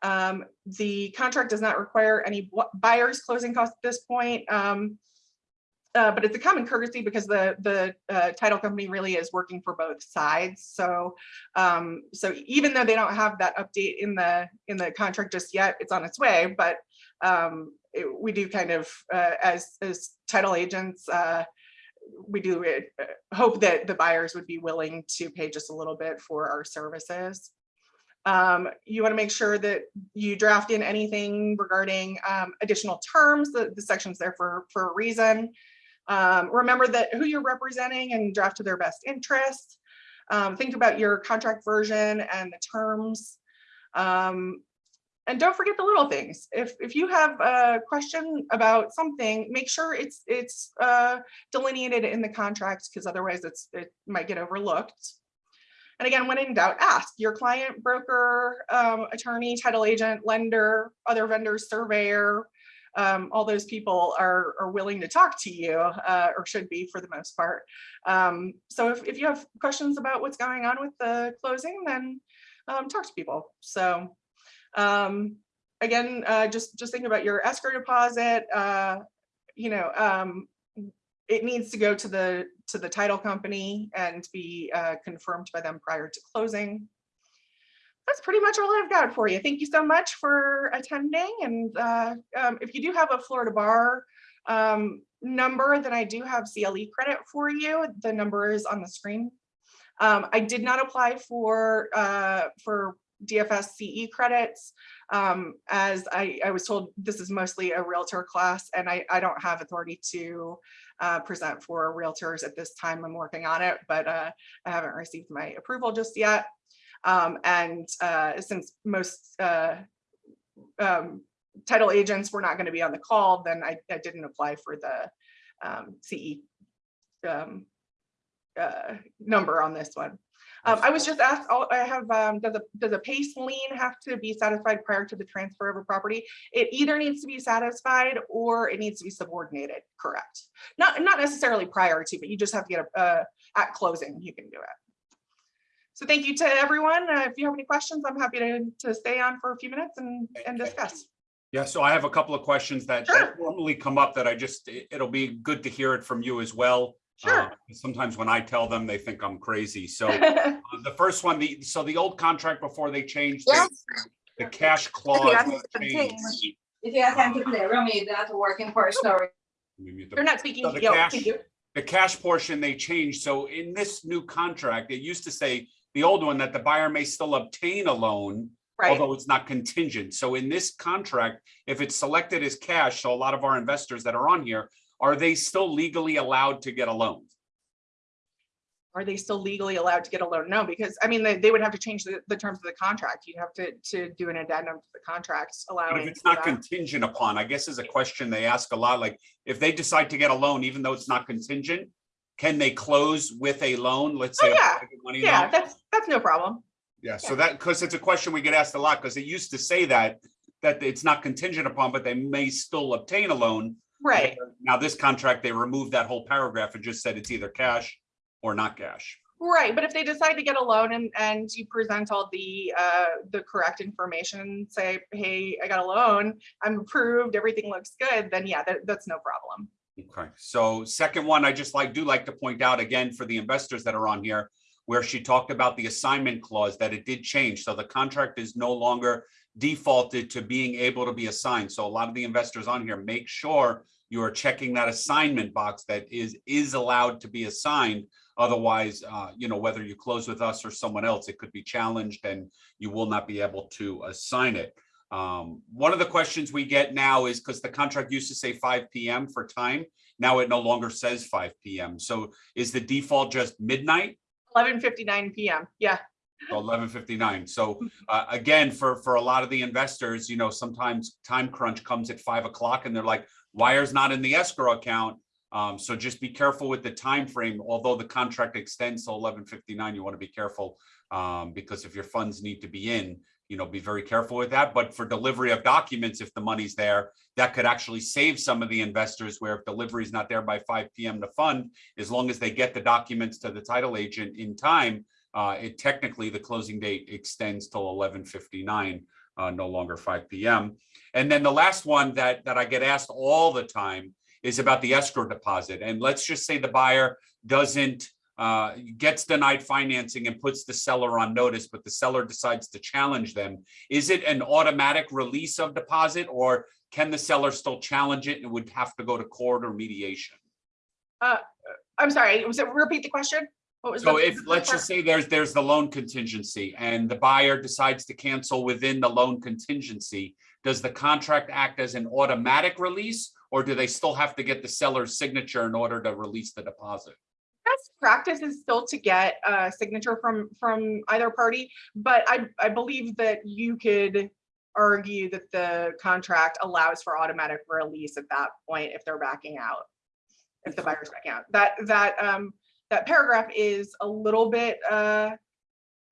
Um, the contract does not require any buyer's closing costs at this point. Um, uh, but it's a common courtesy because the the uh, title company really is working for both sides. So um, so even though they don't have that update in the in the contract just yet, it's on its way. But um, it, we do kind of uh, as as title agents. Uh, we do uh, hope that the buyers would be willing to pay just a little bit for our services. Um, you want to make sure that you draft in anything regarding um, additional terms. The, the section's there for, for a reason. Um, remember that who you're representing and draft to their best interest. Um, think about your contract version and the terms. Um, and don't forget the little things. If, if you have a question about something, make sure it's it's uh, delineated in the contract because otherwise it's it might get overlooked. And again, when in doubt, ask your client, broker, um, attorney, title agent, lender, other vendors, surveyor, um, all those people are, are willing to talk to you uh, or should be for the most part. Um, so if, if you have questions about what's going on with the closing, then um, talk to people. So um, again, uh, just, just thinking about your escrow deposit, uh, you know, um, it needs to go to the, to the title company and be uh, confirmed by them prior to closing. That's pretty much all I've got for you. Thank you so much for attending. And uh, um, if you do have a Florida bar um, number, then I do have CLE credit for you. The number is on the screen. Um, I did not apply for uh, for DFS CE credits um, as I, I was told this is mostly a realtor class and I, I don't have authority to uh, present for realtors at this time. I'm working on it, but uh, I haven't received my approval just yet. Um, and uh, since most uh, um, title agents were not going to be on the call, then I, I didn't apply for the um, CE um, uh, number on this one. Um, I was just asked, I have, um, does a, does a PACE lien have to be satisfied prior to the transfer of a property? It either needs to be satisfied or it needs to be subordinated, correct? Not, not necessarily prior to, but you just have to get a, uh, at closing, you can do it. So thank you to everyone. Uh, if you have any questions, I'm happy to, to stay on for a few minutes and, and discuss. Yeah, so I have a couple of questions that, Sure. that normally come up that I just, it- it'll be good to hear it from you as well. Sure. Uh, Sometimes when I tell them, they think I'm crazy. So (laughs) uh, the first one, the, so the old contract before they changed, the- the cash clause. I was think changed. If you have time to play, Romy, that's working for a (laughs) story. Let me mute the- You're not speaking, So the yo, cash- the cash portion they changed. So in this new contract, it used to say, the old one, that the buyer may still obtain a loan, right? although it's not contingent. So in this contract, if it's selected as cash, so a lot of our investors that are on here, are they still legally allowed to get a loan? Are they still legally allowed to get a loan? No, because I mean, they, they would have to change the, the terms of the contract. You'd have to, to do an addendum to the contracts But if it's not that. contingent upon, I guess is a question they ask a lot, like, if they decide to get a loan, even though it's not contingent, can they close with a loan? Let's Oh, say. a yeah. Yeah, loan? that's, that's no problem. Yeah, so that, because it's a question we get asked a lot, because it used to say that, that it's not contingent upon, but they may still obtain a loan. Right, Now, this contract, they removed that whole paragraph and just said it's either cash or not cash. right. But if they decide to get a loan and, and you present all the, uh, the correct information, say, hey, I got a loan, I'm approved, everything looks good, then yeah, that, that's no problem. Okay, so second one, I just like, do like to point out again for the investors that are on here, where she talked about the assignment clause, that it did change. So the contract is no longer defaulted to being able to be assigned. So a lot of the investors on here, make sure you are checking that assignment box that is, is allowed to be assigned. Otherwise, uh, you know, whether you close with us or someone else, it could be challenged and you will not be able to assign it. Um, one of the questions we get now is because the contract used to say five PM for time. Now it no longer says five PM. So is the default just midnight? Eleven fifty-nine PM, yeah, Eleven fifty-nine. So uh, again, for, for a lot of the investors, you know, sometimes time crunch comes at five o'clock and they're like, wire's not in the escrow account. Um, so just be careful with the time frame. Although the contract extends to eleven fifty-nine, you want to be careful. Um, because if your funds need to be in, you know, be very careful with that. But for delivery of documents, if the money's there, that could actually save some of the investors where if delivery is not there by five PM to fund, as long as they get the documents to the title agent in time, uh, it technically, the closing date extends till eleven fifty-nine, uh, no longer five PM. And then the last one that, that I get asked all the time is about the escrow deposit. And let's just say the buyer doesn't, uh, gets denied financing and puts the seller on notice, but the seller decides to challenge them. Is it an automatic release of deposit or can the seller still challenge it and would have to go to court or mediation? I'm sorry, was it, repeat the question? What was? So the- if, let's just say there's, there's the loan contingency and the buyer decides to cancel within the loan contingency, does the contract act as an automatic release? Or do they still have to get the seller's signature in order to release the deposit? Best practice is still to get a signature from, from either party, but I, I believe that you could argue that the contract allows for automatic release at that point if they're backing out. If the buyer's backing out, that, that, um, that paragraph is a little bit, uh,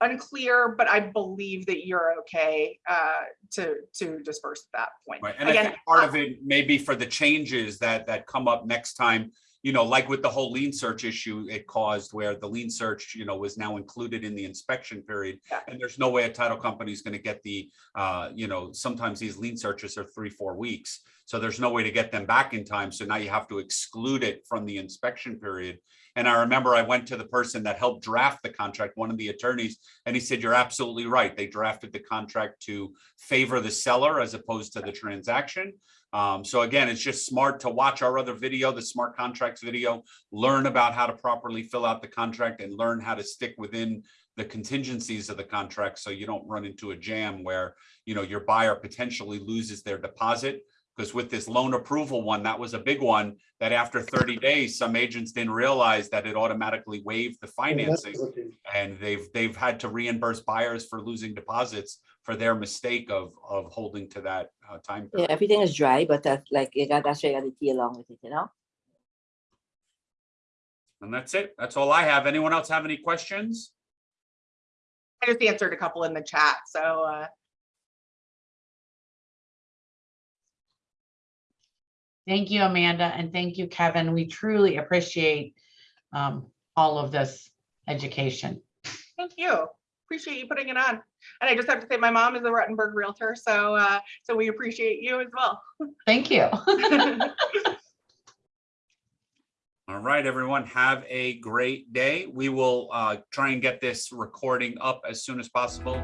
unclear, but I believe that you're okay, uh, to, to disperse at that point. Right, and I think part of it may be for the changes that, that come up next time. You know, like with the whole lien search issue it caused where the lien search, you know, was now included in the inspection period. Yeah. And there's no way a title company is gonna get the, uh, you know, sometimes these lien searches are three, four weeks. So there's no way to get them back in time. So now you have to exclude it from the inspection period. And I remember I went to the person that helped draft the contract, one of the attorneys, and he said, you're absolutely right. They drafted the contract to favor the seller as opposed to the transaction. Um, so again, it's just smart to watch our other video, the smart contracts video, learn about how to properly fill out the contract and learn how to stick within the contingencies of the contract so you don't run into a jam where, you know, your buyer potentially loses their deposit. Because with this loan approval one, that was a big one, that after 30 days, some agents didn't realize that it automatically waived the financing. And they've, they've had to reimburse buyers for losing deposits for their mistake of, of holding to that uh, time. Yeah, everything is dry, but that like you got that's reality along with it, you know? And that's it. That's all I have. Anyone else have any questions? I just answered a couple in the chat, so, uh, Thank you, Amanda, and thank you, Kevin. We truly appreciate um, all of this education. Thank you. Appreciate you putting it on. And I just have to say, my mom is a Rutenberg Realtor, so, uh, so we appreciate you as well. (laughs) Thank you. (laughs) All right, everyone, have a great day. We will uh, try and get this recording up as soon as possible.